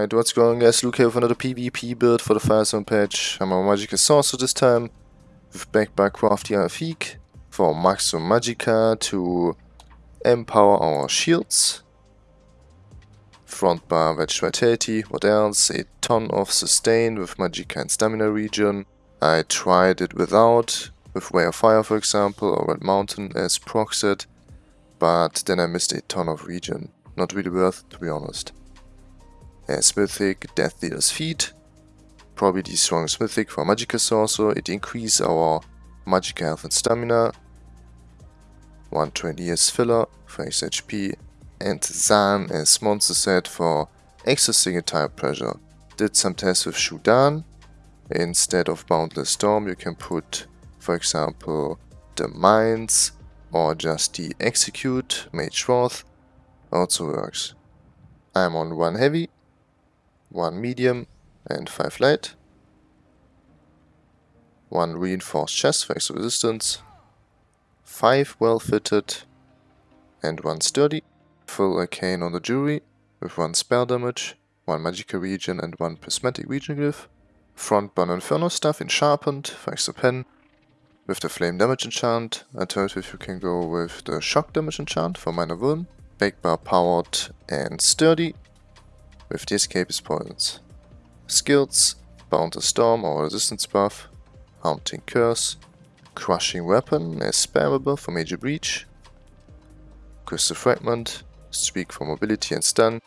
Alright, what's going on guys, Luke here with another PvP build for the Firesong patch. I'm a Magicka Sorcerer this time, with backed by Crafty Alfiq for Maximum Magicka to empower our shields. Front bar Wretched Vitality, what else? A ton of sustain with Magicka and Stamina regen. I tried it without, with Way of Fire for example, or Red Mountain as proxet, but then I missed a ton of regen. Not really worth it to be honest. Uh, as Mythic, Death Dealer's Fete. Probably the strongest Mythic for Magicka Sorcerer. It increases our Magicka health and stamina. 120 as filler for HP. And Zaan as monster set for extra single type pressure. Did some tests with Shudan. Instead of Boundless Storm you can put, for example, the Mines or just the Execute, Mage Wrath. Also works. I'm on 1 heavy 1 medium and 5 light, 1 reinforced chest for extra resistance, 5 well fitted and 1 sturdy, full arcane on the jewelry with 1 spell damage, 1 Magicka region and 1 prismatic regen glyph, front burn inferno stuff in sharpened for extra pen, with the flame damage enchant, alternative you can go with the shock damage enchant for minor wound, back bar powered and sturdy with the escapist points. Skills, Boundless Storm or Resistance buff, Haunting Curse, Crushing Weapon as spammable for Major Breach, Crystal Fragment, Streak for Mobility and Stun,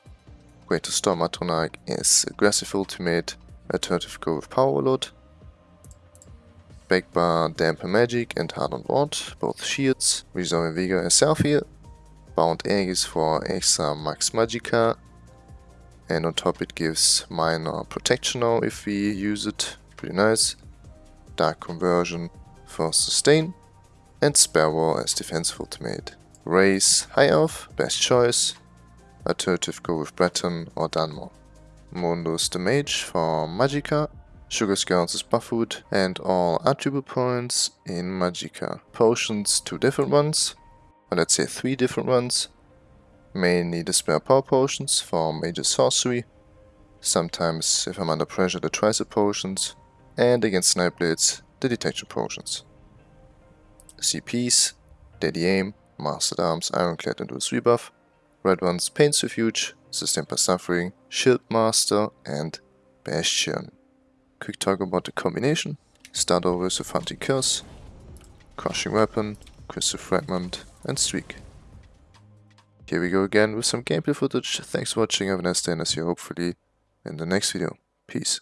Greater Storm Atronach is Aggressive Ultimate, Alternative go with Power Load, Backbar Dampen Magic and Hardened Ward, both shields, Resolving Vigor as Self Heal, Bound Aegis for extra Max Magicka, and on top it gives minor protection now if we use it, pretty nice. Dark Conversion for sustain and Spare Wall as defensive ultimate. Raise High Elf, best choice. Alternative go with Breton or Dunmer. Mundus the Mage for Magicka. Sugar Skulls is Buffood and all attribute points in Magicka. Potions, two different ones, or let's say three different ones. Mainly the spare power potions for major sorcery. Sometimes, if I'm under pressure, the tricep potions. And against snipe blades, the detection potions. CPs, Deadly Aim, Master-at-Arms, Ironclad and Dual buff. Red ones, Pain's Refuge, Sustained by Suffering, Shield Master and Bastion. Quick talk about the combination. Start over with Haunting Curse, Crushing Weapon, Crystal Fragment and Streak. Here we go again with some gameplay footage. Thanks for watching, have a nice day and I'll see you hopefully in the next video. Peace.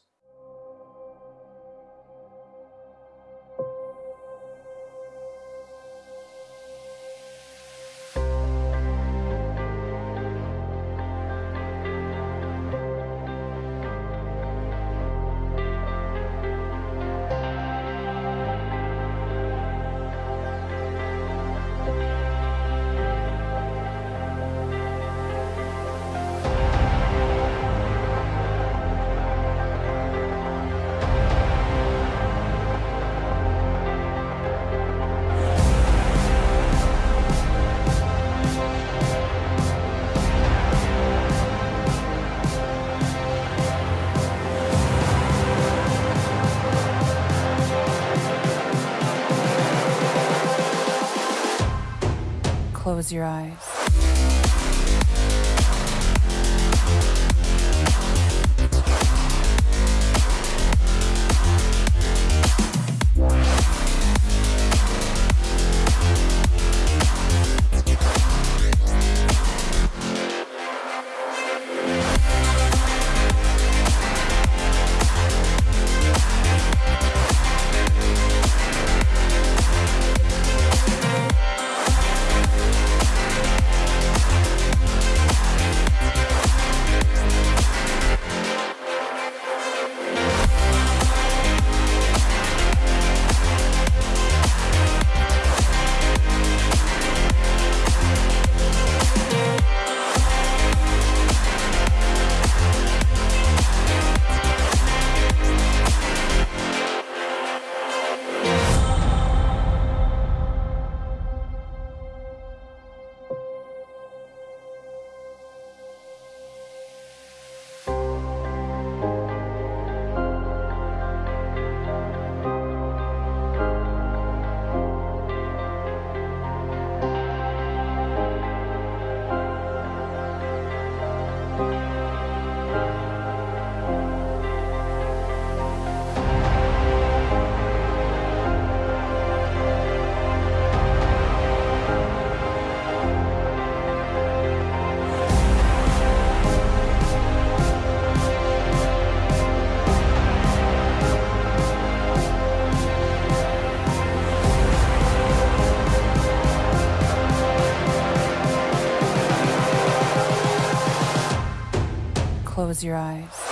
Close your eyes. Close your eyes.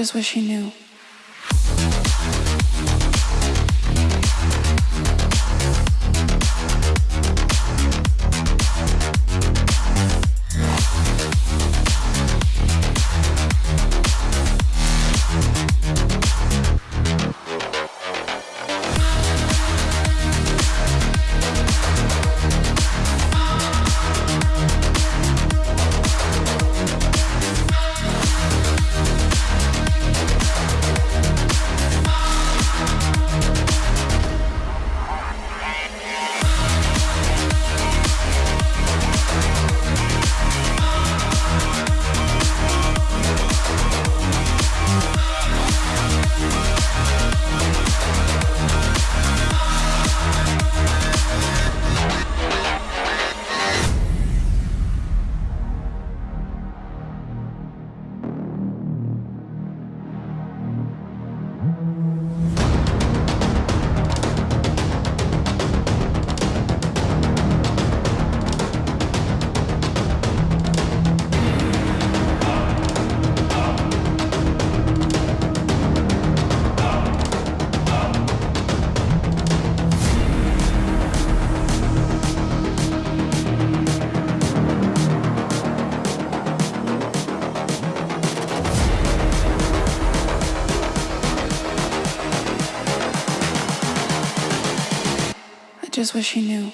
Just wish he knew. just wish he knew.